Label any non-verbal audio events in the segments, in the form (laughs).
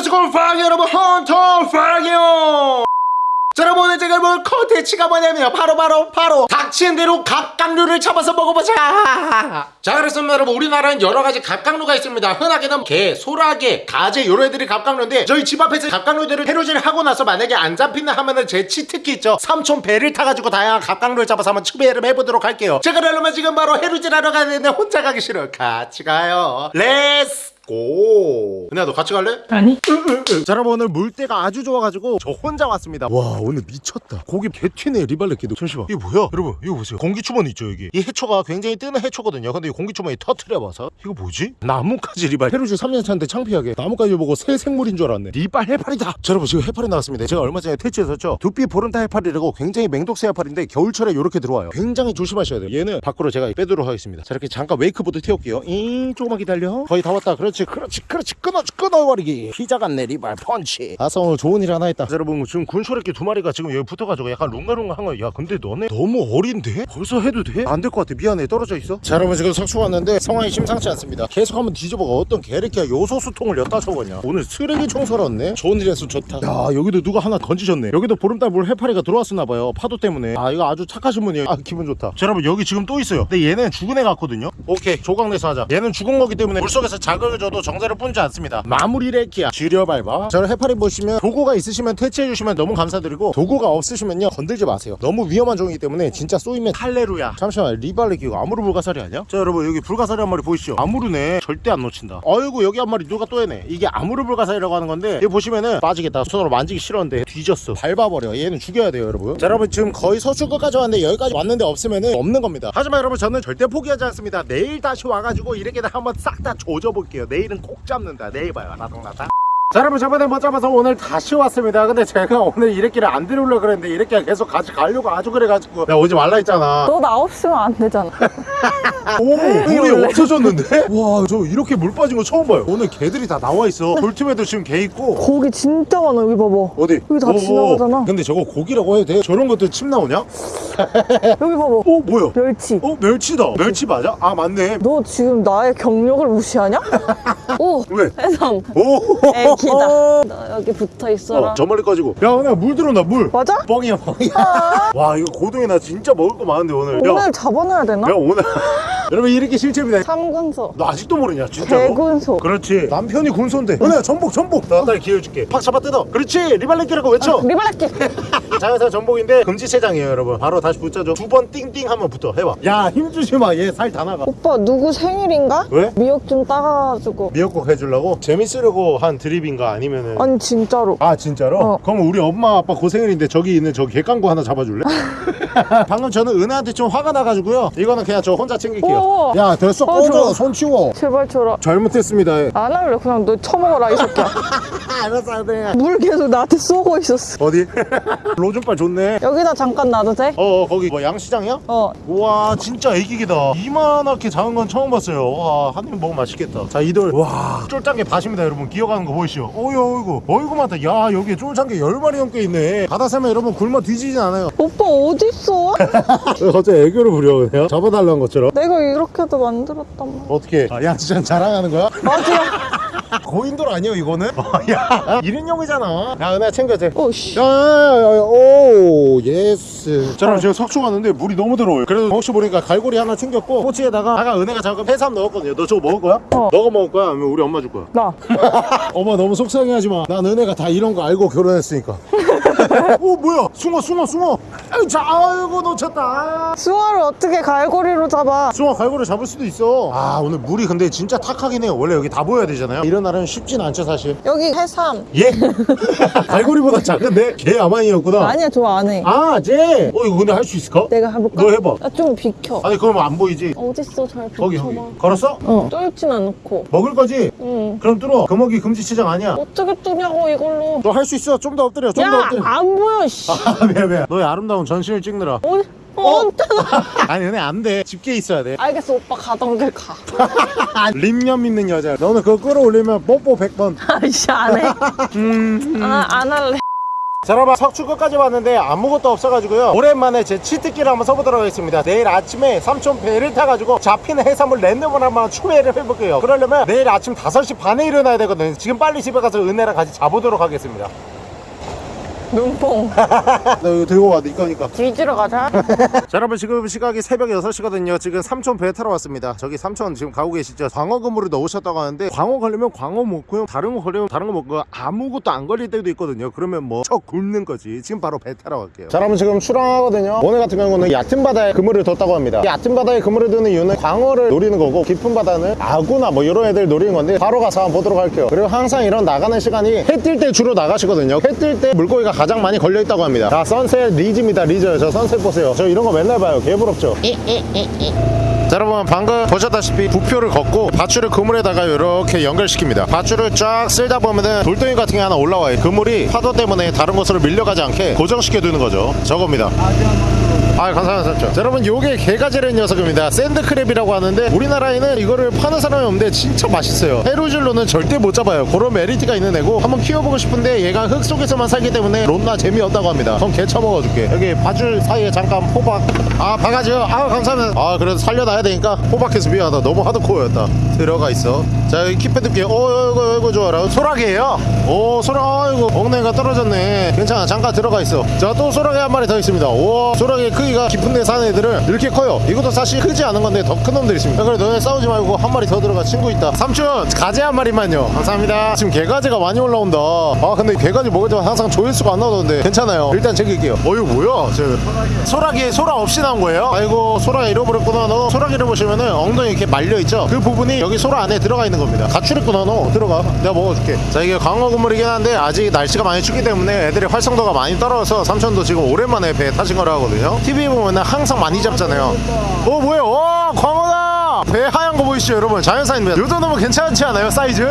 안녕하세요 파기 여러분. 헌터 파기요 자 여러분 오늘 제가 볼 컨텐츠가 뭐냐면 바로 바로 바로 닥치는 대로 갑각류를 잡아서 먹어보자. 자 그렇습니다 여러분. 우리나라는 여러가지 갑각류가 있습니다. 흔하게는 게, 소라게, 가재 요런 애들이 갑각류인데 저희 집 앞에서 갑각류들을 해루질을 하고 나서 만약에 안 잡힌다 하면은 제 치트키 있죠. 삼촌 배를 타가지고 다양한 갑각류를 잡아서 한번 추배를 해보도록 할게요. 제가 그러면 지금 바로 해루질 하러 가야 되는데 혼자 가기 싫어요. 같이 가요. Let's go. 은혜야 너 같이 갈래? 아니. 자 여러분 오늘 물때가 아주 좋아가지고 저 혼자 왔습니다. 와 오늘 미쳤다. 고기 개튀네 리발렛기도. 잠시만. 이게 뭐야? 여러분 이거 보세요. 공기주머니 있죠 여기? 이 해초가 굉장히 뜨는 해초거든요. 근데 이 공기주머니 터트려봐서. 이거 뭐지? 나뭇가지 리발. 해루질 3년 차인데 창피하게 나뭇가지 보고 새 생물인 줄 알았네. 리발 해파리다. 자 여러분 지금 해파리 나왔습니다. 제가 얼마 전에 퇴치했었죠? 두빛보름달 해파리라고 굉장히 맹독성 해파리인데 겨울철에 이렇게 들어와요. 굉장히 조심하셔야 돼요. 얘는 밖으로 제가 빼도록 하겠습니다. 자 이렇게 잠깐 웨이크보드 태울게요. 잉 조금만 기다려. 거의 다 왔다. 그렇지 그렇지 그렇지 끊어 끊어버리기. 피자 같네 리발 펀치. 아싸 오늘 좋은 일 하나 했다. 자, 여러분 지금 군소래끼 두 마리가 지금 여기 붙어가지고 약간 롱가롱가한 거야 근데 너네 너무 어린데? 벌써 해도 돼? 안 될 것 같아. 미안해. 떨어져 있어. 자 여러분 지금 석수 왔는데 상황이 심상치 않습니다. 계속 한번 뒤져보고 어떤 개래끼야. 요소수통을 엿다 쳐보냐. 오늘 쓰레기 청소를 왔네. 좋은 일 했어 좋다. 야 여기도 누가 하나 던지셨네. 여기도 보름달 물 해파리가 들어왔었나봐요. 파도 때문에. 아 이거 아주 착하신 분이에요. 아 기분 좋다. 자 여러분 여기 지금 또 있어요. 근데 얘는 죽은 애 같거든요. 오케이. 조각내서 하자. 얘는 죽은 거기 때문에 물속에서 자극을 줘도 정자를 뿐지 않습니다. 마무리 레키야. 지려 밟아. 자 여러분 해파리 보시면 도구가 있으시면 퇴치해 주시면 너무 감사드리고 도구가 없으시면요 건들지 마세요. 너무 위험한 종이기 때문에 진짜 쏘이면 할레루야. 잠시만 리발레키가 아무르 불가사리 아니야? 자 여러분 여기 불가사리 한 마리 보이시죠? 아무르네. 절대 안 놓친다. 어이구 여기 한 마리 누가 또 해네 이게 아무르 불가사리라고 하는 건데 여기 보시면은 빠지겠다. 손으로 만지기 싫었는데 뒤졌어. 밟아버려. 얘는 죽여야 돼요 여러분. 자 여러분 지금 거의 서출 끝까지 왔는데 여기까지 왔는데 없으면은 없는 겁니다. 하지만 여러분 저는 절대 포기하지 않습니다. 내일 다시 와가지고 이렇게 한번 싹 다 조져볼게요 내일은 꼭 잡는다. 내일 봐요. 나동나다 자 여러분 저번에 못 잡아서 오늘 다시 왔습니다 근데 제가 오늘 이래끼를 안 데려오려고 그랬는데 이래끼가 계속 같이 가려고 아주 그래가지고 내가 오지 말라 했잖아 너 나 없으면 안 되잖아 (laughs) 오 물이 없어졌는데? (laughs) 와 저 이렇게 물 빠진 거 처음 봐요 오늘 개들이 다 나와 있어 돌팀에도 지금 개 있고 고기 진짜 많아 여기 봐봐 어디? 여기 다 오, 오. 지나가잖아. 근데 저거 고기라고 해도 돼? 저런 것들 침 나오냐? (laughs) 여기 봐봐 어 뭐야? 멸치 어 멸치다 멸치 맞아? 아 맞네 너 지금 나의 경력을 무시하냐? 오 왜? 해삼 오애 기다 너 여기 붙어 있어라. 어, 저 멀리 꺼지고. 야 오늘 물 들어온다 물. 맞아? 뻥이야 뻥이야. (laughs) 와 이거 고등이 나 진짜 먹을 거 많은데 오늘. 야, 오늘 잡아놔야 되나? 야 오늘. (laughs) 여러분 이렇게 실체입니다. 삼군소. 너 아직도 모르냐 진짜로? 대군소. 그렇지. 남편이 군소인데. 은혜야 전복 전복. 나 딸 기회 줄게. 팍 잡아 뜯어. 그렇지. 리발렛기라고 외쳐. 리발렛기 (laughs) 자연산 전복인데 금지체장이에요 여러분. 바로 다시 붙여줘. 두 번 띵띵 하면 붙어. 해봐. 야 힘주지 마 얘 살 다 나가. 오빠 누구 생일인가? 왜? 미역 좀 따가지고. 미역국 해주려고? 재밌으려고 한 드 립인가 아니면은 아니 진짜로 아 진짜로? 어. 그럼 우리 엄마 아빠 고생일인데 저기 있는 저 객강구 하나 잡아줄래? (laughs) (laughs) 방금 저는 은혜한테 좀 화가 나가지고요. 이거는 그냥 저 혼자 챙길게요. 오. 야 됐어. 어, 꺼져. 손 치워. 제발 줘라 잘못했습니다. 안 할래? 그냥 너 처먹어라 이 새끼야. (laughs) 알았어 네물 계속 나한테 쏘고 있었어. 어디? (laughs) 로준빨 좋네. 여기다 잠깐 놔도 돼? 어 거기 뭐 양시장이야? 어. 우와 진짜 애기기다. 이만하게 작은 건 처음 봤어요. 와 한 입 먹으면 맛있겠다. 자 이돌. 와. 쫄짱게 밭입니다 여러분. 기어가는 거 보이시죠? 어이 어이구. 어이구 많다. 야 여기 쫄짱게 10마리 넘게 있네. 바다 살면 여러분 굶어 뒤지진 않아요. 오빠 어왜 (laughs) 갑자기 애교를 부려 그냥 잡아달라는 것처럼. 내가 이렇게도 만들었단 말이야. 어떻게 아, 양시장 자랑하는 거야? 맞아. (laughs) 고인돌 아니야 이거는? 어, 야 1인용이잖아. 야 은혜야 챙겨도 돼 오씨. 야야야야 oh yes. 자 그럼 지금 석초 갔는데 물이 너무 더러워요. 그래도 혹시 모르니까 갈고리 하나 챙겼고 꼬치에다가 아까 은혜가 잠깐 해삼 넣었거든요. 너 저거 먹을 거야? 어. 너가 먹을 거야? 아니면 우리 엄마 줄 거야? 나. (laughs) 엄마 너무 속상해하지 마난 은혜가 다 이런 거 알고 결혼했으니까 오 뭐야 숭어 숭어 숭어 아유 자 아이고 놓쳤다 수화를 어떻게 갈고리로 잡아 숭어 갈고리 잡을 수도 있어 아 오늘 물이 근데 진짜 탁하긴 해요 원래 여기 다 보여야 되잖아요 이런 날은 쉽진 않죠 사실 여기 해삼 예? (laughs) 갈고리보다 작은데? 걔 아만이었구나 아니야 저 안해 아, 쟤! 어, 이거 근데 할 수 있을까? 내가 해볼까? 너 해봐. 나좀 비켜 아니, 그럼 안 보이지? 어딨어 잘 거기, 비켜봐 거기. 걸었어? 어 쫄진 않고 먹을 거지? 응 그럼 뚫어. 금어기 금지치장 아니야. 어떻게 뜨냐고 이걸로 너 할 수 있어. 좀 더 엎드려. 좀더야 엎드려. 안 보여 씨 아, 미안, 미안. 너의 아름다운 전신을 찍느라. 어디 어? 어디다 (laughs) 아니, 근데 안 돼. 집게 있어야 돼. 알겠어 오빠 가던 길가 립념 (laughs) 있는 여자. 너는 그거 끌어올리면 뽀뽀 100번. 아이씨 안해 (laughs) 음. 아, 안 할래 자 여러분 석축 끝까지 왔는데 아무것도 없어가지고요 오랜만에 제 치트키를 한번 써보도록 하겠습니다 내일 아침에 삼촌 배를 타가지고 잡히는 해산물 랜덤을 한번 추배를 해볼게요 그러려면 내일 아침 5시 반에 일어나야 되거든요 지금 빨리 집에 가서 은혜랑 같이 자보도록 하겠습니다 눈뽕. 나 이거 들고 와 네 거니까. 뒤지러 가자. 자 여러분 지금 시각이 새벽 6시거든요. 지금 삼촌 배 타러 왔습니다. 저기 삼촌 지금 가고 계시죠? 광어 그물을 넣으셨다고 하는데 광어 걸리면 광어 먹고요. 다른 거 걸리면 다른 거 먹고 아무것도 안 걸릴 때도 있거든요. 그러면 뭐 쳐 굶는 거지. 지금 바로 배 타러 갈게요. 자 여러분 지금 출항하거든요. 오늘 같은 경우는 얕은 바다에 그물을 뒀다고 합니다. 얕은 바다에 그물을 두는 이유는 광어를 노리는 거고 깊은 바다는 아구나 뭐 이런 애들 노리는 건데 바로 가서 한번 보도록 할게요. 그리고 항상 이런 나가는 시간이 해 뜰 때 주로 나가시거든요. 해 뜰 때 물고기가 가장 많이 걸려 있다고 합니다. 자 sunset 리즈입니다 리즈. 저 sunset 보세요. 저 이런 거 맨날 봐요. 개부럽죠? 자 여러분 방금 보셨다시피 부표를 걷고 밧줄을 그물에다가 이렇게 연결시킵니다. 밧줄을 쫙 쓸다 보면은 돌덩이 같은 게 하나 올라와요. 그물이 파도 때문에 다른 곳으로 밀려가지 않게 고정시켜 두는 거죠. 저겁니다 아 감사합니다. 여러분 요게 개가지라는 녀석입니다. 샌드크랩이라고 하는데 우리나라에는 이거를 파는 사람이 없는데 진짜 맛있어요. 해루질로는 절대 못 잡아요. 그런 메리트가 있는 애고 한번 키워보고 싶은데 얘가 흙 속에서만 살기 때문에 론나 재미없다고 합니다. 그럼 개 처먹어줄게. 여기 밧줄 사이에 잠깐 호박. 아 바가지요. 아 감사합니다. 아 그래도 살려놔야 되니까 호박해서 미안하다. 너무 하드코어였다. 들어가 있어. 자 여기 킵해둘게. 어 이거 이거 좋아라. 소라게예요? 오 소라 아이고 엉덩이가 떨어졌네. 괜찮아. 잠깐 들어가 있어. 자 또 소라게 한 마리 더 있습니다. 오 소라게 크기 가 깊은 데 사는 애들은 이렇게 커요. 이것도 사실 크지 않은 건데 더 큰 놈들이 있습니다. 그래 너네 싸우지 말고 한 마리 더 들어가. 친구 있다. 삼촌 가재 한 마리만요. 감사합니다. 지금 개가재가 많이 올라온다. 아 근데 개가재 먹을 때만 항상 조회수가 안 나오던데. 괜찮아요. 일단 챙길게요. 어 이거 뭐야? 저 소라기 소라 없이 나온 거예요? 아이고 소라 잃어버렸구나 너. 소라기를 보시면은 엉덩이 이렇게 말려있죠? 그 부분이 여기 소라 안에 들어가 있는 겁니다. 가출했구나 너. 들어가. 내가 먹어줄게. 자 이게 광어 국물이긴 한데 아직 날씨가 많이 춥기 때문에 애들의 활성도가 많이 떨어져서 삼촌도 지금 오랜만에 배 타신 거라 하거든요. TV 보면은 항상 많이 잡잖아요. 어 뭐야 어 광어다! 배 하얀 거 보이시죠 여러분? 자연산입니다 요 정도면 괜찮지 않아요 사이즈?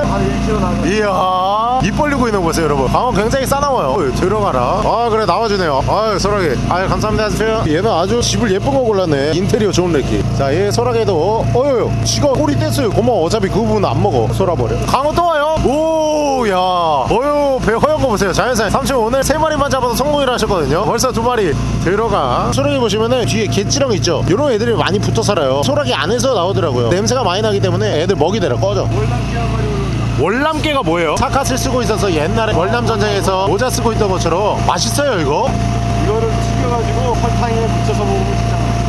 이야 입 벌리고 있는 거 보세요 여러분. 광어 굉장히 싸나워요. 어, 들어가라. 아 그래 나와주네요. 아유 소라게 아유 감사합니다 주세요 얘는 아주 집을 예쁜 거 골랐네. 인테리어 좋은 래끼. 자얘 소라게도 어, 어유 지가 꼬리 뗐어요. 고마워. 어차피 그 부분 안 먹어. 쏠아버려. 광어 또 와요. 오 야. 어유 배 허연 거 보세요. 자연산. 삼촌 오늘 세 마리만 잡아서 성공이라 하셨거든요. 벌써 두 마리 들어가. 소라게 보시면은 뒤에 개찌렁 있죠? 요런 애들이 많이 붙어 살아요. 소라게 안에서 나오더라고요. 냄새가 많이 나기 때문에 애들 먹이 되라. 꺼져. 월남개가 뭐예요? 사카스를 쓰고 있어서 옛날에 월남 전쟁에서 모자 쓰고 있던 것처럼 맛있어요 이거? 이거를 튀겨가지고 설탕에 묻혀서 먹으면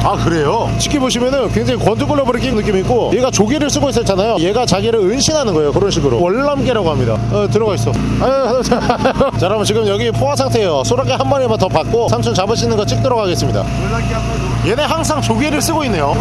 아 그래요? 쉽게 보시면은 굉장히 권투글러브를 느낌이 있고 얘가 조개를 쓰고 있었잖아요. 얘가 자기를 은신하는 거예요 그런 식으로. 월남개라고 합니다. 어 들어가 있어. 아유, (laughs) 자 여러분 지금 여기 포화 상태예요. 소라게 한 마리만 더 받고 삼촌 잡으시는 거 찍도록 하겠습니다. 한 얘네 항상 조개를 쓰고 있네요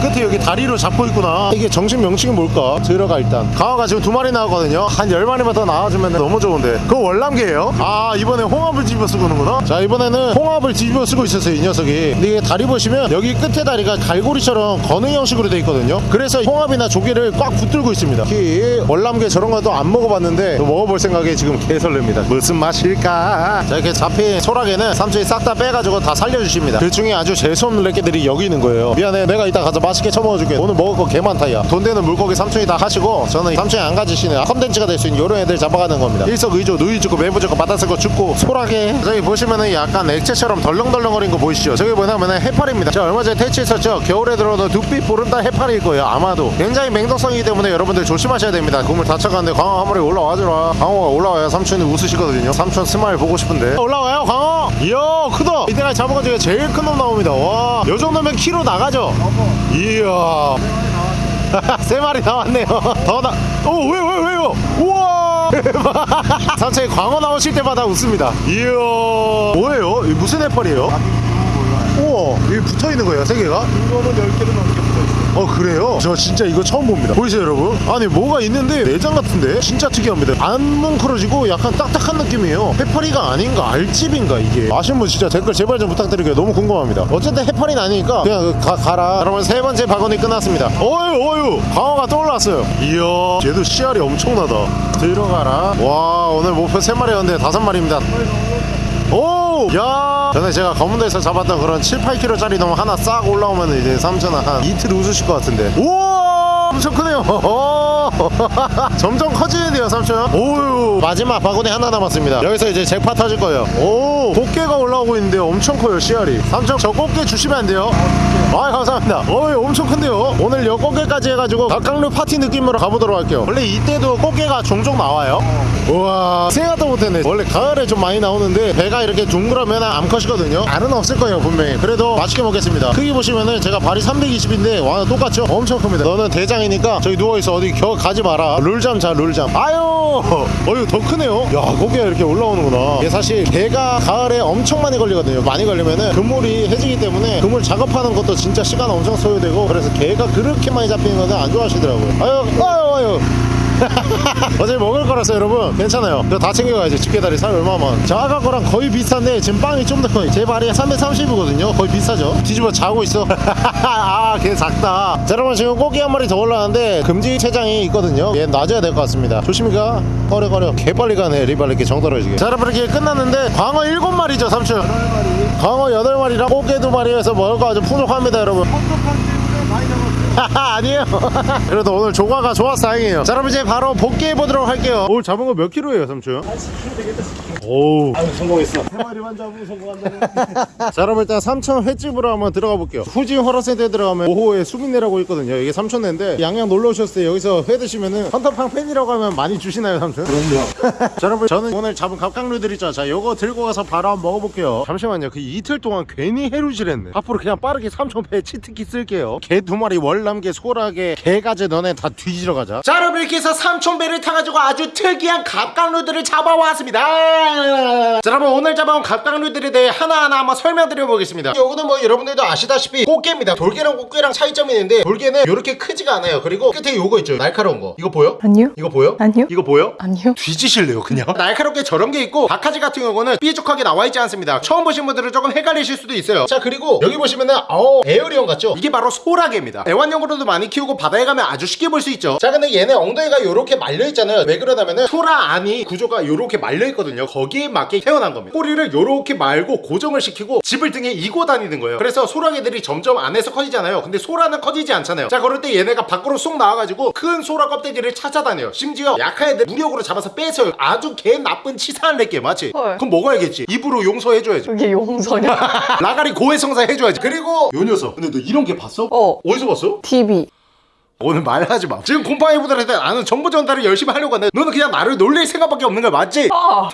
끝에 여기 다리로 잡고 있구나. 이게 정식 명칭이 뭘까? 들어가 일단. 강화가 지금 두 마리 나오거든요. 한 열 마리만 더 나와주면 너무 좋은데. 그거 월남개예요? 아 이번에 홍합을 뒤집어 쓰고 오는구나. 자 이번에는 홍합을 뒤집어 쓰고 있었어요 이 녀석이. 근데 이게 다리 보시면 여기 끝에 다리가 갈고리처럼 거는 형식으로 돼 있거든요. 그래서 홍합이나 조개를 꽉 붙들고 있습니다. 특히 월남개 저런 것도 안 먹어봤는데 또 먹어볼 생각에 지금 개설렙니다. 무슨 맛일까? 자 이렇게 잡힌 소라게는 삼촌이 싹 다 빼가지고 다 살려주십니다. 그 중에 아주 재수없는 래끼들이 여기 있는 거예요. 미안해 내가 이따 가서 맛있게 처먹어줄게. 오늘 먹을 거 개 많다 야 돈 되는 물고기 삼촌이 다 하시고 저는 삼촌이 안 가지시는 컨텐츠가 될 수 있는 이런 애들 잡아가는 겁니다. 일석이조 누이 죽고 매부 죽고 거 죽고 소라게. 저기 보시면은 약간 액체처럼 덜렁덜렁거린 거 보이시죠? 저기 뭐냐면은 해파리입니다. 제가 얼마 전에 퇴치했었죠? 겨울에 들어도 두피 보름달 해파리일 거예요 아마도. 굉장히 맹독성이기 때문에 여러분들 조심하셔야 됩니다. 그물 다 쳐가는데 광어 한 마리 올라와주라. 광어가 올라와야 삼촌이 웃으시거든요. 삼촌 smile 보고 싶은데. 올라와요 광어 이야 크다 잡은 것 중에 제일 큰 놈 나옵니다 와 요 정도면 키로 나가죠 이야 (laughs) 세 마리 나왔네요. (laughs) 더 나. 오, 왜, 왜, 왜요? 우와! (laughs) 산책에 광어 나오실 때마다 웃습니다. 이야. 뭐예요? 이 무슨 해파리예요? 우와, 여기 붙어 있는 거예요, 세 개가? 이거는 10개를 넘게 붙 어, 그래요? 저 진짜 이거 처음 봅니다. 보이세요, 여러분? 아니, 뭐가 있는데 내장 같은데? 진짜 특이합니다. 안 뭉클어지고 약간 딱딱한 느낌이에요. 해파리가 아닌가? 알집인가, 이게? 아시는 분 진짜 댓글 제발 좀 부탁드릴게요. 너무 궁금합니다. 어쨌든 해파리는 아니니까 그냥 가, 가라. 여러분, 세 번째 바구니 끝났습니다. 어유, 어유! 광어가 또 올라왔어요. 이야, 얘도 씨알이 엄청나다. 들어가라. 와, 오늘 목표 세 마리였는데 다섯 마리입니다. 오! 야! 전에 제가 검은도에서 잡았던 그런 7, 8kg짜리 놈 하나 싹 올라오면 이제 삼촌은 한 이틀 웃으실 것 같은데. 우와! 엄청 크네요. 어, (laughs) 점점 커지는데요 삼촌 오 유 마지막 바구니 하나 남았습니다. 여기서 이제 잭팟 터질 거예요. 오 꽃게가 올라오고 있는데요. 엄청 커요 씨알이. 삼촌 저 꽃게 주시면 안 돼요? 아 감사합니다. 어이 엄청 큰데요? 오늘 여 꽃게까지 해가지고 각각류 파티 느낌으로 가보도록 할게요. 원래 이때도 꽃게가 종종 나와요? 우와 생각도 못했네. 원래 가을에 좀 많이 나오는데 배가 이렇게 둥그러면 암컷이거든요. 알은 없을 거예요 분명히. 그래도 맛있게 먹겠습니다. 크기 보시면은 제가 발이 320인데 와 똑같죠? 엄청 큽니다. 너는 대장이니까 저기 누워있어. 어디 겨 가지 마라. 룰잠 자 룰잠. 아유 어 유더 크네요. 야 고기가 이렇게 올라오는구나. 이게 사실 개가 가을에 엄청 많이 걸리거든요. 많이 걸리면은 그물이 해지기 때문에 그물 작업하는 것도 진짜 시간 엄청 소요되고 그래서 개가 그렇게 많이 잡히는 거는 안 좋아하시더라고요. 아유 아유 아유 (laughs) 어차피 먹을 거라서 여러분 괜찮아요. 이거 다 챙겨가야지 집게다리 살 얼마만 저 아까 거랑 거의 비슷한데 지금 빵이 좀 더 커요. 제 발이 330이거든요. 거의 비슷하죠? 뒤집어 자고 있어. (laughs) 아걔 작다. 자 여러분 지금 고기 한 마리 더 올라왔는데 금지 체장이 있거든요. 얘 놔줘야 될 것 같습니다. 조심히 가 꺼려 꺼려. 개빨리 가네 리발리게 정떨어지게. 자 여러분 이렇게 끝났는데 광어 7마리죠 삼촌. 광어 8마리랑 꽃게 2마리에서 먹을 거 아주 풍족합니다 여러분 (laughs) 아니에요. (laughs) 그래도 오늘 조과가 좋아서 다행이에요. 자 그럼 이제 바로 복귀해 보도록 할게요. 오늘 잡은 거 몇 킬로예요 삼촌? 오 아유 성공했어. 세 마리만 잡으면 성공한다 (laughs) 자 그럼 일단 삼천 횟집으로 한번 들어가 볼게요. 후진 허러센터에 들어가면 5호에 수민회라고 있거든요. 이게 삼천회인데 양양 놀러 오셨을 때 여기서 회 드시면은 헌터팡 팬이라고 하면 많이 주시나요 삼촌? 그럼요. 자 여러분 저는 오늘 잡은 갑각류들 있죠. 자 요거 들고 가서 바로 한번 먹어볼게요. 잠시만요. 그 이틀 동안 괜히 해루질 했네. 앞으로 그냥 빠르게 삼천 회 치트키 쓸게요. 개 두 마리 월남개 소라게 개가재 너네 다 뒤지러 가자 자 여러분 이렇게 해서 삼천배를 타가지고 아주 특이한 갑각류들을 잡아왔습니다 자 여러분 오늘 잡아온 갑각류들에 대해 하나하나 한번 설명드려 보겠습니다 요거는 뭐 여러분들도 아시다시피 꽃게입니다 돌게랑 꽃게랑 차이점이 있는데 돌게는 이렇게 크지가 않아요 그리고 끝에 요거 있죠 날카로운 거 이거 보여? 아니요. 이거 보여? 아니요. 이거 보여? 아니요. 뒤지실래요 그냥 (laughs) 날카롭게 저런 게 있고 박하지 같은 경우는 삐죽하게 나와 있지 않습니다 처음 보신 분들은 조금 헷갈리실 수도 있어요 자 그리고 여기 보시면은 어 alien 같죠 이게 바로 소라게입니다 애완 용으로도 많이 키우고 바다에 가면 아주 쉽게 볼 수 있죠. 자 근데 얘네 엉덩이가 요렇게 말려 있잖아요. 왜 그러냐면은 소라 안이 구조가 요렇게 말려 있거든요. 거기에 맞게 태어난 겁니다. 꼬리를 요렇게 말고 고정을 시키고 집을 등에 이고 다니는 거예요. 그래서 소라게들이 점점 안에서 커지잖아요. 근데 소라는 커지지 않잖아요. 자 그럴 때 얘네가 밖으로 쏙 나와가지고 큰 소라 껍데기를 찾아다녀요. 심지어 약한 애들 무력으로 잡아서 뺏어요. 아주 개 나쁜 치사한 렉게 맞지? 헐. 그럼 먹어야겠지? 입으로 용서해줘야지. 이게 용서냐? (laughs) 라가리 고해성사 해줘야지. 그리고 요 녀석. 근데 너 이런 게 봤어? 어. 어디서 봤어? tb 오늘 말하지 마. 지금 곰팡이보다한테 나는 정보 전달을 열심히 하려고 하는데 너는 그냥 나를 놀릴 생각밖에 없는 거야 맞지? 아.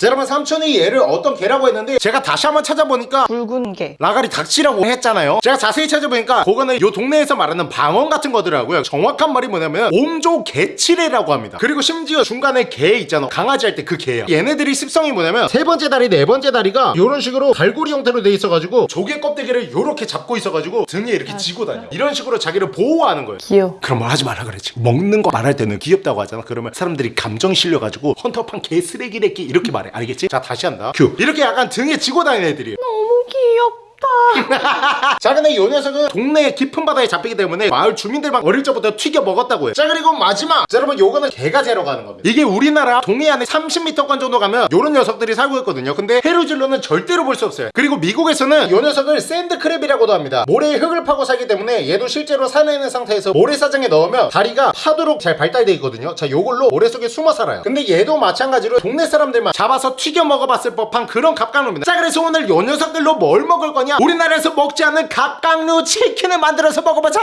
자 여러분 삼촌이 얘를 어떤 개라고 했는데 제가 다시 한번 찾아보니까 붉은 개. 라가리 닭치라고 했잖아요. 제가 자세히 찾아보니까 그거는 요 동네에서 말하는 방언 같은 거더라고요. 정확한 말이 뭐냐면 옴조 개치레라고 합니다. 그리고 심지어 중간에 개 있잖아. 강아지 할 때 그 개야. 얘네들이 습성이 뭐냐면 세 번째 다리 네 번째 다리가 요런 식으로 갈고리 형태로 돼 있어가지고 조개 껍데기를 요렇게 잡고 있어가지고 등에 이렇게 지고 다녀. 이런 식으로 자기를 보호하는 거예요 귀여워. 그런 말 하지 말라 그랬지 먹는 거 말할 때는 귀엽다고 하잖아 그러면 사람들이 감정 실려가지고 헌터퐝 개 쓰레기 새끼 이렇게 말해 알겠지? 자 다시 한다 큐 이렇게 약간 등에 지고 다니는 애들이에요 너무 귀엽다. (laughs) 자 근데 이 녀석은 동네 깊은 바다에 잡히기 때문에 마을 주민들만 어릴 적부터 튀겨 먹었다고 해요. 자 그리고 마지막. 자 여러분 요거는 개가재라고 하는 겁니다. 이게 우리나라 동해안에 30m권 정도 가면 요런 녀석들이 살고 있거든요. 근데 해루질로는 절대로 볼 수 없어요. 그리고 미국에서는 요 녀석을 sand crab이라고도 합니다. 모래에 흙을 파고 살기 때문에 얘도 실제로 산에 있는 상태에서 모래사장에 넣으면 다리가 파도록 잘 발달돼 있거든요. 자 요걸로 모래 속에 숨어 살아요. 근데 얘도 마찬가지로 동네 사람들만 잡아서 튀겨 먹어봤을 법한 그런 갑각류입니다. 자 그래서 오늘 요 녀석들로 뭘 먹을 거냐 우리나라에서 먹지 않는 갑각류 치킨을 만들어서 먹어보자.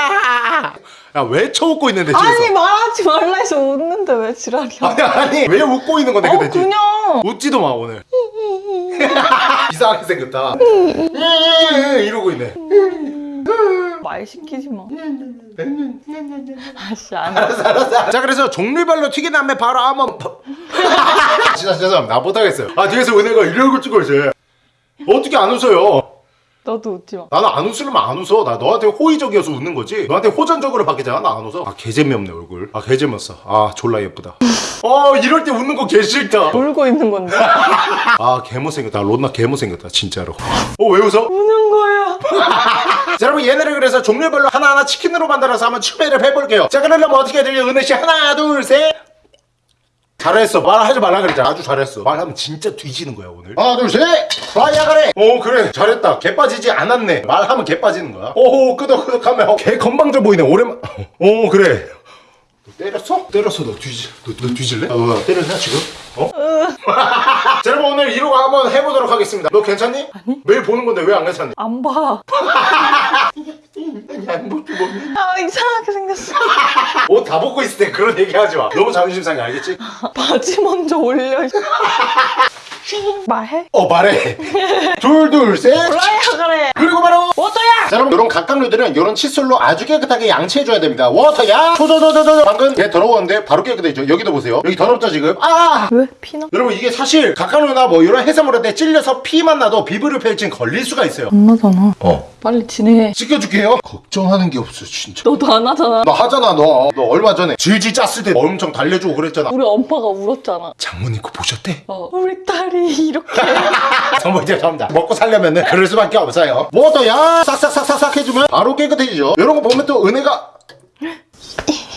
야왜 쳐웃고 있는데 뒤에서? 아니 말하지 말라 해서 웃는데 왜 지랄이야? 아니 아니 왜 웃고 있는 건데 어 근데 그냥. 웃지도 마 오늘. (laughs) 이상하게 생겼다. 이러고 있네. 말 시키지 마. 아씨 안 해. 자 그래서 종류별로 튀긴 다음에 바로 한번 진짜 죄송합니다 나 못 하겠어요. 아 뒤에서 은혜가 이러고 찍고 있어요 어떻게 안 웃어요 너도 웃지 마. 나는 안 웃으려면 안 웃어. 나 너한테 호의적이어서 웃는 거지. 너한테 호전적으로 바뀌잖아. 나 안 웃어. 아 개재미없네 얼굴. 아 개재미없어. 아 졸라 예쁘다. 어 이럴 때 웃는 거 개 싫다. 울고 있는 건데. (laughs) 아 개못생겼다. 론나 개못생겼다 진짜로. 어 왜 웃어? 우는 거야. (laughs) 자, 여러분 얘네를 그래서 종류별로 하나하나 치킨으로 만들어서 한번 추배를 해볼게요. 자 그러려면 어떻게 해야 돼요 은혜씨 하나 둘 셋 잘했어. 말하지 말라 그랬잖아. 아주 잘했어. 말하면 진짜 뒤지는 거야 오늘. 하나 둘셋. 와야 그래! 오 그래. 잘했다. 개 빠지지 않았네. 말하면 개 빠지는 거야. 오 끄덕끄덕하면 어, 개 건방져 보이네. 오랜만 오 그래 때렸어? 때렸어 너 뒤질 너, 너 뒤질래? 어, 때렸냐 지금? 어? (laughs) 자 여러분 오늘 이러고 한번 해보도록 하겠습니다 너 괜찮니? 아니 매일 보는 건데 왜 안 괜찮니? 안 봐. (laughs) 양복도 먹니? 아 이상하게 생겼어. (laughs) 옷 다 벗고 있을 때 그런 얘기 하지 마 너무 자존심 상해 알겠지? 바지 먼저 올려. 말해? 어 말해 둘둘셋 그래. 그리고 바로 워터야. 자 여러분 이런 각각류들은 이런 칫솔로 아주 깨끗하게 양치해줘야 됩니다. 워터야! 조조조조조 방금 얘 더러웠는데 바로 깨끗해져 여기도 보세요. 여기 더럽죠 지금? 아! 왜? 피나? 여러분 이게 사실 각각류나 뭐 이런 해산물한테 찔려서 피만 나도 비브를 펼친 걸릴 수가 있어요. 안 나잖아. 어 빨리 진행해. 씻겨줄게요 걱정하는 게 없어 진짜 너도 안 하잖아. 너 하잖아 너너 얼마 전에 질질 짰을 때 엄청 달래주고 그랬잖아 우리 엄마가 울었잖아. 장모님 거 보셨대? 어, 우리 딸이 이렇게. (laughs) 정말 점자 먹고 살려면 은 그럴 수밖에 없어요 워터야 싹싹싹싹싹 해주면 바로 깨끗해지죠 이런 거 보면 또 은혜가 (laughs)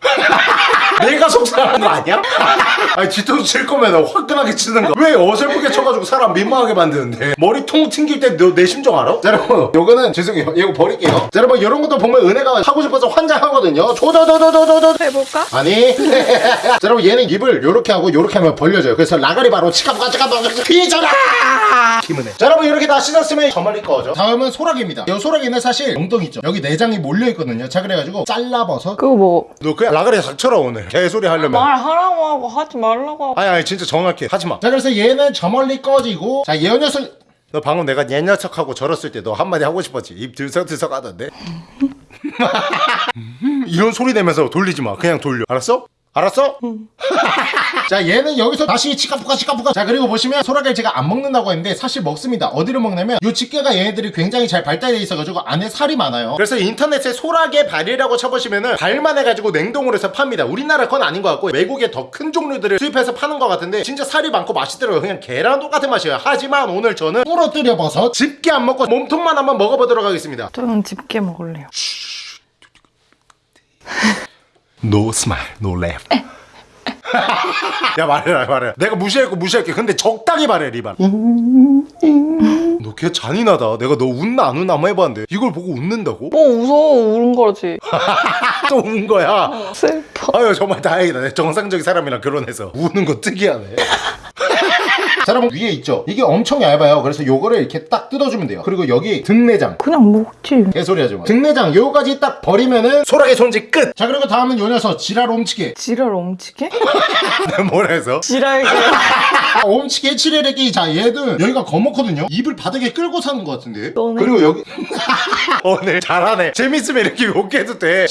(laughs) 내가 속상한 거 아니야? (laughs) 아니 뒤통수 칠 거면 화끈하게 치는 거왜 어설프게 쳐가지고 사람 민망하게 만드는데? 머리 통 튕길 때너내 심정 알아? 자 여러분 요거는 죄송해요. 이거 버릴게요. 자 여러분 이런 것도 보면 은혜가 하고 싶어서 환장하거든요. 조조조조조조조. 해볼까? 아니. (laughs) 자 여러분 얘는 입을 요렇게 하고 요렇게 하면 벌려져요. 그래서 라가리 바로 치카부가 치카부가 피잖아 김은혜 자 여러분 이렇게 다 씻었으면 저말리 거죠. 다음은 소라기입니다. 이 소라기는 사실 엉덩이 있죠. 여기 내장이 몰려있거든요. 자 그래가지고 잘라버섯 그거 뭐. 너 그냥 라가리 닥쳐라 오늘. 개소리 하려면. 말하라고 하고 하지 말라고 하고. 아니 아니 진짜 정확해. 하지마. 자 그래서 얘는 저 멀리 꺼지고 자얘 녀석. 너 방금 내가 얘 녀석하고 절었을 때 너 한마디 하고 싶었지? 입 들썩들썩 하던데? 음, (laughs) 이런 소리 내면서 돌리지 마. 그냥 돌려. 알았어? 알았어? (laughs) 자 얘는 여기서 다시 치카푸카 치카푸카. 자 그리고 보시면 소라게를 제가 안 먹는다고 했는데 사실 먹습니다. 어디를 먹냐면 요 집게가 얘네들이 굉장히 잘 발달돼 있어가지고 안에 살이 많아요. 그래서 인터넷에 소라게 발이라고 쳐보시면은 발만 해가지고 냉동으로 해서 팝니다. 우리나라 건 아닌 것 같고 외국에 더큰 종류들을 수입해서 파는 것 같은데 진짜 살이 많고 맛있더라고요. 그냥 계란 똑같은 맛이에요. 하지만 오늘 저는 부러뜨려 버섯 집게 안 먹고 몸통만 한번 먹어보도록 하겠습니다. 저는 집게 먹을래요. (laughs) No smile, no laugh. 야 말해라 말해. 내가 무시할거 무시할게. 근데 적당히 말해 리발. 너 걔 잔인하다. 내가 너 웃나 안 웃나 한번 해봤는데 이걸 보고 웃는다고? 뭐 무서워 우는 거지. (laughs) 또운 거야. 슬퍼. 아유 정말 다행이다. 내 정상적인 사람이랑 결혼해서 우는 거 특이하네. (laughs) 자 여러분 위에 있죠? 이게 엄청 얇아요. 그래서 요거를 이렇게 딱 뜯어주면 돼요. 그리고 여기 등내장. 그냥 먹지. 개소리 하지 마. 등내장 요거까지 딱 버리면은 소라게 손질 끝. 자 그리고 다음은 요 녀석 지랄 옴치게. (laughs) 지랄 옴치게? (laughs) 뭐라 해서? 지랄게. (laughs) 아, 옴치게 칠해레기 자 얘는 여기가 거먹거든요 입을 바닥에 끌고 사는 것 같은데 너네. 그리고 여기 오늘 잘하네 재밌으면 이렇게 욕해도 돼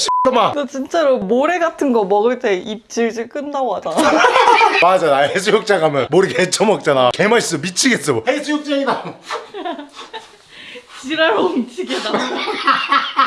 너 진짜로 모래 같은 거 먹을 때 입 질질 끈다고 하잖아. 맞아 나 해수욕장 가면 머리 개쳐먹잖아 개맛있어. 미치겠어. 해수욕장이다 지랄 옴치게다.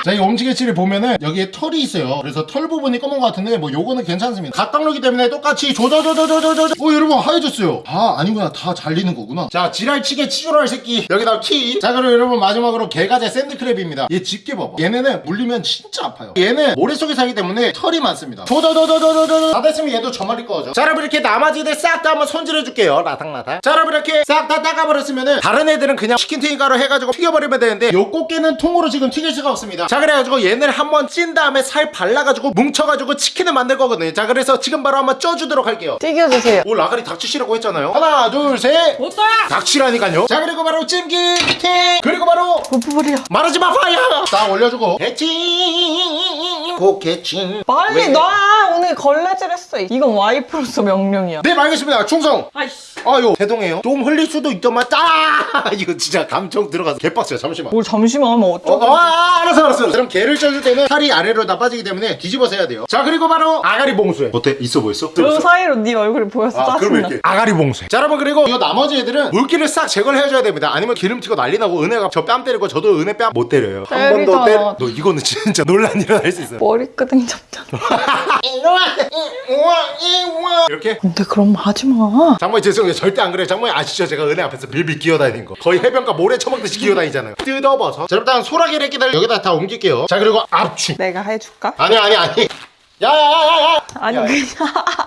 자 이 옴치게 칠을 보면은 여기에 털이 있어요. 그래서 털 부분이 검은 것 같은데 뭐 요거는 괜찮습니다. 각각로기 때문에 똑같이 조져조져조져조져. 어 여러분 하얘졌어요. 아 아니구나. 다 잘리는 거구나. 자 지랄치게 치졸할 새끼. 여기다 키자 그리고 여러분 마지막으로 개가재 샌드크랩입니다. 얘 집게 봐봐. 얘네는 물리면 진짜 아파요. 얘는 모래 속에 살기 때문에 털이 많습니다. 조져조져조져조져. 다 됐으면 얘도 저 말릴 거죠. 자 여러분 이렇게 나머지들 싹 다 한번 손질해 줄게요. 라탕라탕 자 여러분 이렇게 싹 다 닦아버렸으면은 다른 애들은 그냥 치킨 튀김가루 해가지고 튀겨버리면 되는데 요 꽃게는 통으로 지금 튀길 수가 없습니다. 자 그래가지고 얘를 한번 찐 다음에 살 발라가지고 뭉쳐가지고 치킨을 만들 거거든요. 자 그래서 지금 바로 한번 쪄주도록 할게요. 튀겨주세요. 오 라가리 닥치시라고 했잖아요. 하나 둘셋. 못떠야 닥치라니까요. 자 그리고 바로 찜기 팅 그리고 바로 부부버려. 마르지 마 파이어! 딱 올려주고. 개칭 고개칭 빨리 왜? 놔! 오늘 걸레질 했어. 이건 와이프로서 명령이야. 네 알겠습니다. 충성! 아이씨. 아유 죄송해요. 좀 흘릴 수도 있더만. 아! (laughs) 이거 진짜 감정 들어가서 개빡쳐요 잠시만 뭘 잠시만 하면 어, 어쩌고. 어, 아, 알았어 알았어 그럼 개를 쪄줄 때는 살이 아래로 다 빠지기 때문에 뒤집어서 해야 돼요 자 그리고 바로 아가리 봉수에 어때 있어 보였어? 그 사이로 네 얼굴이 보여서 아, 그럼 짜증나. 이렇게 아가리 봉쇄. 자, 여러분 그리고 이 나머지 애들은 물기를 싹 제거를 해줘야 됩니다. 아니면 기름 튀고 난리 나고 은혜가 저 뺨 때리고 저도 은혜 뺨 못 때려요. 한 번 더. 때려. 너 이거는 진짜 (laughs) 논란 일어날 수 있어. 머리끄댕이 잡잖아. (laughs) 이렇게. 근데 그럼 하지 마. 장모님 죄송해요. 절대 안 그래요. 장모님 아시죠? 제가 은혜 앞에서 빌빌 기어다니는 거. 거의 해변가 모래 처먹듯이 기어다니잖아요. 뜯어봐서. 자, 일단 소라게를 끼들 여기다 다 옮길게요. 자, 그리고 압축. 내가 해줄까? 아니 아니 아니. 야야야야야. 아니 야, 야. 그냥.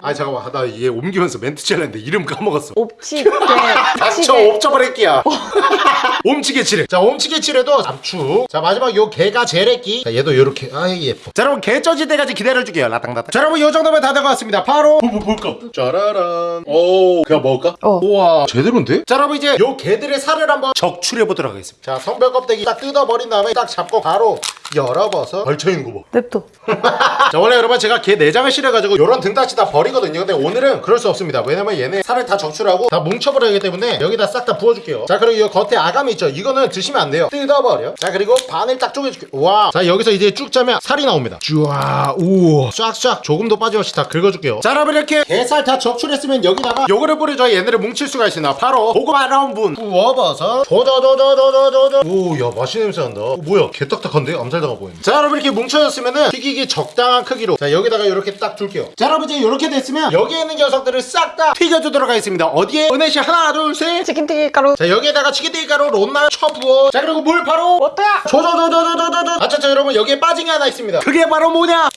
아 잠깐만. 나 이게 옮기면서 멘트 칠했는데 이름 까먹었어. 옵치게. (laughs) 닥쳐 옵쳐버릴게야 (laughs) 옴치게 칠해. 자 옴치게 칠해도 잡축 자 마지막 요 개가 제레끼. 자 얘도 요렇게. 아이 예뻐. 자 여러분 개 쪄질 때까지 기다려줄게요. 라땅라땅 자 여러분 요 정도면 다 된 것 같습니다. 바로. 뭐, 볼까? 짜라란. 오 그냥 먹을까? 어. 우와. 제대로인데? 자 여러분 이제 요 개들의 살을 한번 적출해 보도록 하겠습니다. 자 성별 껍데기 딱 뜯어버린 다음에 딱 잡고 바로 열어봐서. 걸쳐있는 거봐. 냅둬. (laughs) 자 원래 여러분 제가 걔 내장을 실어가지고 요런 등딱지 다 버리거든요. 근데 오늘은 그럴 수 없습니다. 왜냐면 얘네 살을 다 적출하고 다 뭉쳐버려야 하기 때문에 여기다 싹 다 부어줄게요. 자 그리고 이 겉에 아가미 있죠? 이거는 드시면 안 돼요. 뜯어버려 자 그리고 반을 딱 쪼개줄게요. 와자 여기서 이제 쭉 짜면 살이 나옵니다. 쭈아 우와. 쫙쫙 조금 더 빠짐없이 다 긁어줄게요. 자 여러분 이렇게 게살 다 적출했으면 여기다가 요거를 뿌려줘야 얘네를 뭉칠 수가 있으나 바로 고구마 라운분. 구워버섯. 도도도도도도도 오야 맛있는 냄새 난다. 오, 뭐야? 개딱딱한데? 암살당한 보이네. 자 여러분 이렇게 뭉쳐졌으면은 튀기기 적당한 크기로. 자 여기다가 이렇게 딱 둘게요. 자 여러분 이제 이렇게 됐으면 여기에 있는 녀석들을 싹 다 튀겨주도록 하겠습니다. 어디에? 은혜씨 하나 둘셋. 치킨튀기 가루. 자 여기에다가 치킨튀기 가루 롯날 쳐부어. 자 그리고 물 바로 어때야 조조조조조조조. 아차차 여러분 여기에 빠진 게 하나 있습니다. 그게 바로 뭐냐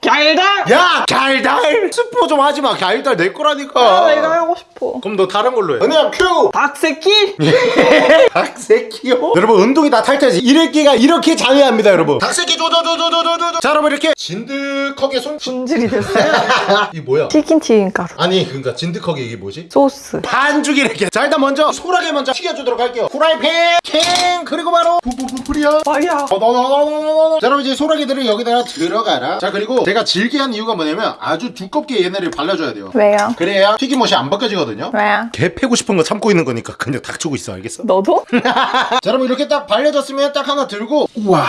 달달? 야 갈달? 스포 좀 하지마. 갈달 내 거라니까. 아 이거 하고 싶어. 그럼 너 다른 걸로 해. 은혜야 큐! 닭새끼? 닭새끼요? (laughs) 여러분 운동이 다 탈퇴지. 이래끼가 이렇게 장애합니다 여러분. 닭새끼 조조조조조조조 자 여러분 이렇게. 진득하게 손. 분질이 됐어요? (laughs) 이 뭐야? 치킨튀김 가루. 아니 그러니까 진득하게 이게 뭐지? 소스. 반죽이 이렇게. 자 일단 먼저 소라게 먼저 튀겨주도록 할게요. 후라이팬 캥 그리고 바로. 부부부풀이야. 말이야. 어너너너너너너 자 여러분 이제 소라게들을 여기다가 들어가라. 자 그리고 제가 질게 한 이유가 뭐냐면 아주 두껍게 얘네를 발라줘야 돼요. 왜요? 그래야 튀김옷이 안 벗겨지거든요. 왜요? 개 패고 싶은 거 참고 있는 거니까 그냥 닥치고 있어 알겠어? 너도? (laughs) 자 여러분 이렇게 딱 발려졌으면 딱 하나 들고 우와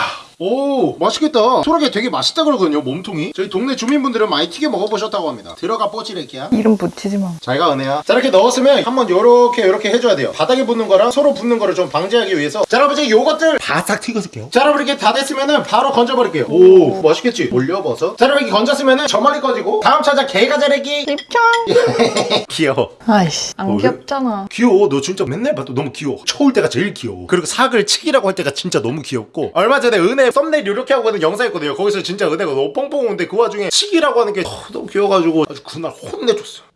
오 맛있겠다. 소라게 되게 맛있다 그러거든요 몸통이. 저희 동네 주민분들은 많이 튀겨 먹어보셨다고 합니다. 들어가 뽀찌레기야. 이름 붙이지 마. 잘가 은혜야. 자 이렇게 넣었으면 한번 요렇게 요렇게 해줘야 돼요. 바닥에 붙는 거랑 서로 붙는 거를 좀 방지하기 위해서. 자 여러분 이제 요것들 바싹 튀겨줄게요. 자 여러분 이렇게 다 됐으면은 바로 건져버릴게요. 오 맛있겠지? 올려버섯 자 여러분 이렇게 건졌으면은 저 멀리 꺼지고 다음 찾아 개가 자르기. 입장. (laughs) 귀여워. 아이씨 안 어, 귀엽잖아. 귀여워. 너 진짜 맨날 봐도 너무 귀여워. 쳐올 때가 제일 귀여워. 그리고 사글 치기라고 할 때가 진짜 너무 귀엽고. 얼마 전에 은혜 썸네일 이렇게 하고 있는 영상 있거든요. 거기서 진짜 은혜가 너무 뻥뻥 오는데 그 와중에 치기라고 하는 게 어, 너무 귀여워가지고 아주 그날 혼내줬어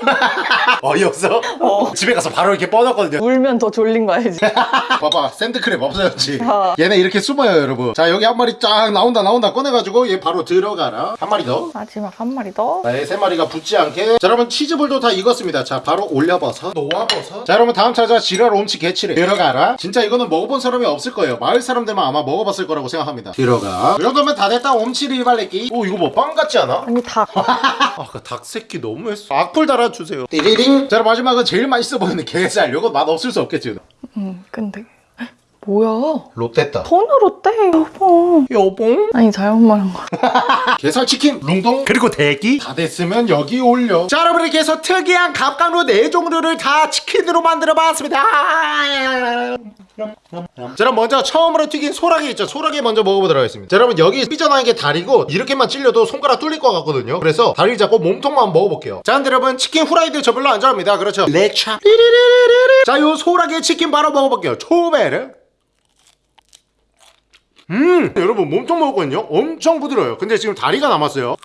(laughs) 어이없어? 어. 집에 가서 바로 이렇게 뻗었거든요 울면 더 졸린 거 알지 (laughs) 봐봐 샌드크랩 없어졌지 어. 얘네 이렇게 숨어요 여러분 자 여기 한 마리 쫙 나온다 나온다 꺼내가지고 얘 바로 들어가라 한 마리 더 마지막 한 마리 더 네, 세 마리가 붙지 않게. 자, 여러분 치즈볼도 다 익었습니다. 자, 바로 올려버섯, 놓아버섯. 자, 여러분 다음 찾아 지랄 옴치 개치래. 들어가라. 진짜 이거는 먹어본 사람이 없을 거예요. 마을 사람들만 아마 먹어봤을 거라고 생각합니다. 들어가. 이 정도면 다 됐다. 옴치 리 발레끼. 오, 이거 뭐 빵 같지 않아? 아니 닭 (laughs) 아, 그 닭 새끼 너무했어. 악플 달아 주세요. 띠리링. 자, 마지막은 제일 맛있어 보이는 게살. 이거 맛 없을 수 없겠지. 음, 근데 뭐야 롯데다. 톤으로 떼 여보 여봉. 아니 잘못 말한 거 (laughs) 게살 치킨 룽동 그리고 대기 다 됐으면 여기 올려 자 여러분 이렇게 해서 특이한 갑각류 네 종류를 다 치킨으로 만들어 봤습니다 자 그럼 먼저 처음으로 튀긴 소라게 있죠. 소라게 먼저 먹어보도록 하겠습니다. 자 여러분 여기 삐져나온 게 다리고 이렇게만 찔려도 손가락 뚫릴 것 같거든요. 그래서 다리를 잡고 몸통만 먹어볼게요. 자 근데 여러분 치킨 후라이드 저 별로 안 좋아합니다. 그렇죠? 렉차. 자요 소라게 치킨 바로 먹어볼게요. 초베르. 음 여러분 몸통 먹었거든요. 엄청 부드러워요. 근데 지금 다리가 남았어요.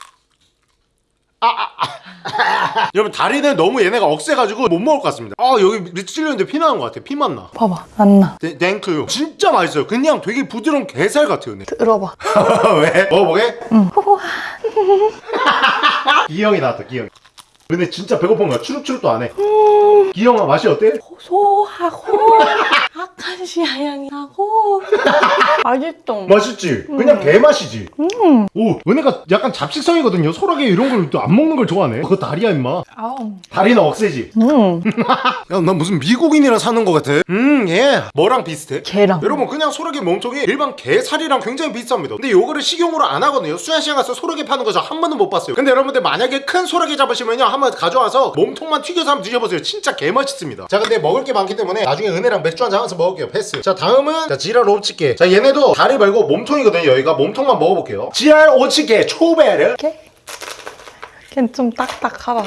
아, 아, 아. (laughs) 여러분 다리는 너무 얘네가 억세가지고 못 먹을 것 같습니다. 아 여기 찔렸는데 피 나는 것 같아. 피만 나? 봐봐. 안나? thank- thank you. 진짜 맛있어요. 그냥 되게 부드러운 게살 같아요 네. 들어봐. (laughs) 왜? 먹어보게? 응. 기영이 (laughs) 나왔다 기영이. 근데 진짜 배고픈 거야 추룩추룩도 안해. 기영아 맛이 어때? 고소하고 아카시아 향이 나고. (laughs) 맛있어 맛있지? 그냥 개맛이지. 오 은혜가 약간 잡식성이거든요. 소라게 이런 걸 또 안 먹는 걸 좋아하네. 그거 다리야 임마. 아우. 다리는 억세지. 음. (laughs) 야, 난 무슨 미국인이랑 사는 것 같아. 음, 예. 뭐랑 비슷해? 개랑. 여러분 그냥 소라게 몸통이 일반 게살이랑 굉장히 비슷합니다. 근데 요거를 식용으로 안 하거든요. 수산시장 가서 소라게 파는 거 저 한 번도 못 봤어요. 근데 여러분들 만약에 큰 소라게 잡으시면요. 한번 가져와서 몸통만 튀겨서 한번 드셔보세요. 진짜 개맛있습니다. 자 근데 먹을 게 많기 때문에 나중에 은혜랑 맥주 한잔 하면서 먹을게요. 패스. 자 다음은 자 지랄 오치게 자 얘네도 다리 말고 몸통이거든요. 여기가 몸통만 먹어볼게요. 지랄 오치게 초베르. 개? 걘좀 딱딱하다.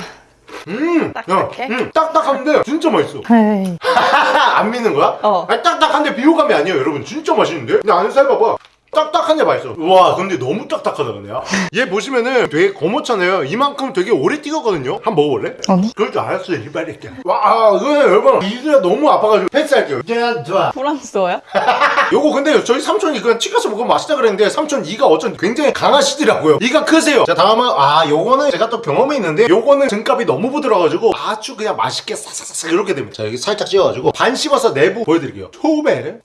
음, 야, 딱딱해? 음, 딱딱한데 진짜 맛있어. (laughs) 안 믿는 거야? 어. 아니, 딱딱한데 비호감이 아니에요 여러분. 진짜 맛있는데? 근데 안에 살 봐봐 딱딱한데 맛있어. 와 근데 너무 딱딱하다 근데요 얘 보시면은 되게 거뭇잖아요. 이만큼 되게 오래 띄었거든요. 한 번 먹어볼래? 아니. 그럴 줄 알았어요 이빨이게 와 이거 여러분. 이가 너무 아파가지고 패스할게요. 야 좋아. 프랑스어야? (laughs) 요거 근데 저희 삼촌이 그냥 치과서 먹으면 맛있다 그랬는데 삼촌 이가 어쩐 굉장히 강하시더라고요. 이가 크세요. 자 다음은 아 요거는 제가 또 경험이 있는데 요거는 등갑이 너무 부드러워가지고 아주 그냥 맛있게 싹싹싹 이렇게 됩니다. 자 여기 살짝 찌워가지고 반 씹어서 내부 보여드릴게요. 초베르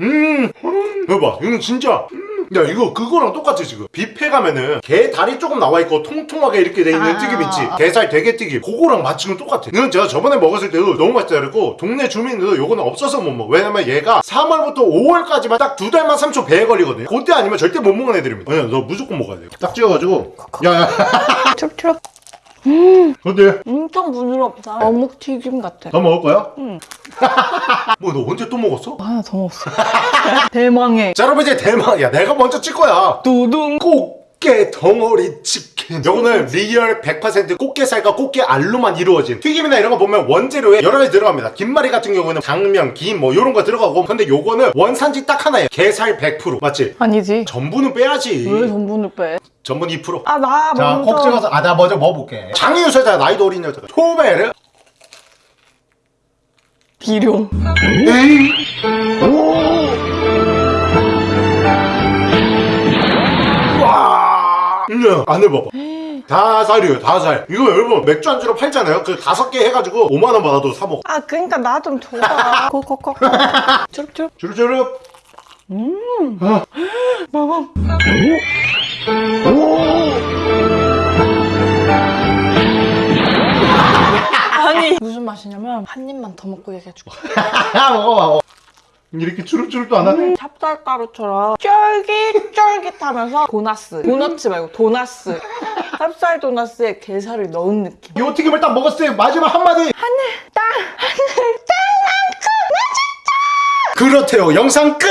음, 음. 여봐. 이거 진짜. 음, 야 이거 그거랑 똑같아 지금. 뷔페 가면은 게 다리 조금 나와 있고 통통하게 이렇게 돼 있는 아. 튀김 있지? 게살 되게 튀김. 그거랑 맛 지금 똑같아. 이건 제가 저번에 먹었을 때도 너무 맛있다 그랬고 동네 주민들도 요거는 없어서 못 먹어. 왜냐면 얘가 3월부터 5월까지만 딱 두 달만 3초 배에 걸리거든요. 그때 아니면 절대 못 먹는 애들입니다. 아니야 너 무조건 먹어야 돼딱 찍어가지고. 야야. 촉촉. 어때? 엄청 부드럽다. 어묵 튀김 같아. 더 먹을 거야? 응. (laughs) 뭐 너 언제 또 먹었어? 하나 더 먹었어. (laughs) 대망의 자 여러분 이제 대망 야 내가 먼저 찍 거야 두둥. 꽃게 덩어리 치킨. 요거는 real 100% 꽃게살과 꽃게 알로만 이루어진 튀김이나 이런 거 보면 원재료에 여러 가지 들어갑니다. 김말이 같은 경우는 당면, 김 뭐 이런 거 들어가고. 근데 요거는 원산지 딱 하나예요. 게살 100% 맞지? 아니지. 전분은 빼야지. 왜 전분을 빼? 전분 2% 아, 나 자, 먼저. 콕 찍어서 아 나 먼저 먹어볼게. 장유유서 자 나이도 어린 여자가 토베르 비룡. 에이 와 음, 안에 봐봐. 다 살이에요 다 살. 이거 여러분 맥주 안주로 팔잖아요? 그 다섯 개 해가지고 5만원 받아도 사 먹어. 아, 그러니까 나 좀 줘봐. 콕콕콕. 쭈룩쭈룩. 주르주르 먹어. 아니 무슨 맛이냐면 한 입만 더 먹고 얘기해줄게. 먹어 (laughs) 먹어 이렇게 주룩주룩도 안 하네? 찹쌀가루처럼 쫄깃쫄깃하면서 도나스 도너츠 말고 도나스. 찹쌀 도나스에 게살을 넣은 느낌. 이 튀김을 딱 먹었을 때 마지막 한마디. 땅. 그렇대요. 영상 끝